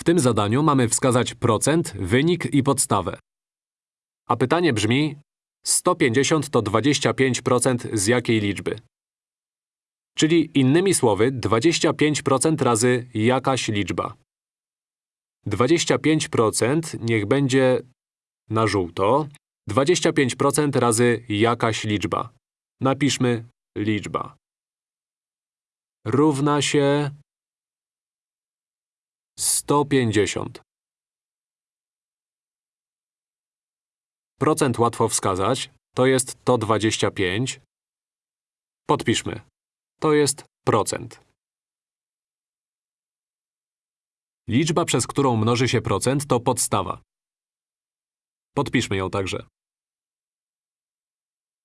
W tym zadaniu mamy wskazać procent, wynik i podstawę. A pytanie brzmi 150 to 25% z jakiej liczby? Czyli innymi słowy 25% razy jakaś liczba. 25% niech będzie na żółto. 25% razy jakaś liczba. Napiszmy liczba. Równa się 150. Procent łatwo wskazać. To jest to 25. Podpiszmy. To jest procent. Liczba, przez którą mnoży się procent, to podstawa. Podpiszmy ją także.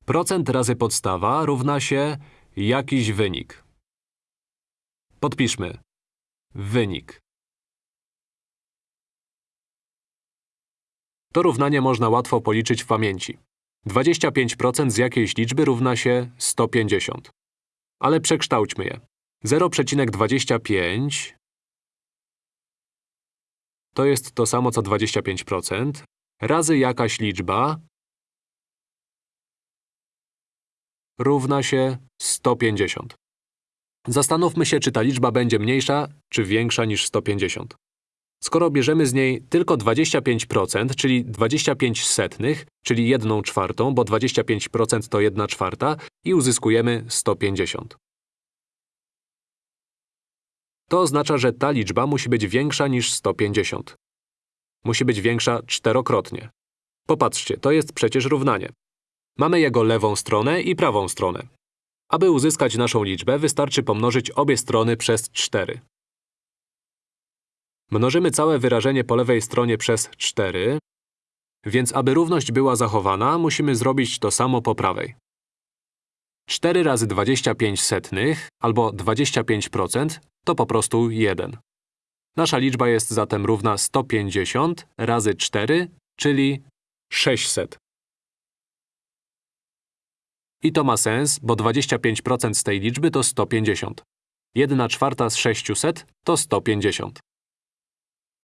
Procent razy podstawa równa się jakiś wynik. Podpiszmy. Wynik. To równanie można łatwo policzyć w pamięci. 25% z jakiejś liczby równa się 150. Ale przekształćmy je. 0,25 to jest to samo co 25%, razy jakaś liczba równa się 150. Zastanówmy się, czy ta liczba będzie mniejsza, czy większa niż 150. Skoro bierzemy z niej tylko 25%, czyli 25 setnych, czyli 1 czwartą, bo 25% to 1 czwarta, i uzyskujemy 150. To oznacza, że ta liczba musi być większa niż 150. Musi być większa czterokrotnie. Popatrzcie, to jest przecież równanie. Mamy jego lewą stronę i prawą stronę. Aby uzyskać naszą liczbę, wystarczy pomnożyć obie strony przez 4. Mnożymy całe wyrażenie po lewej stronie przez 4, więc aby równość była zachowana, musimy zrobić to samo po prawej. 4 razy 25 setnych, albo 25%, to po prostu 1. Nasza liczba jest zatem równa 150 razy 4, czyli 600. I to ma sens, bo 25% z tej liczby to 150. 1 czwarta z 600 to 150.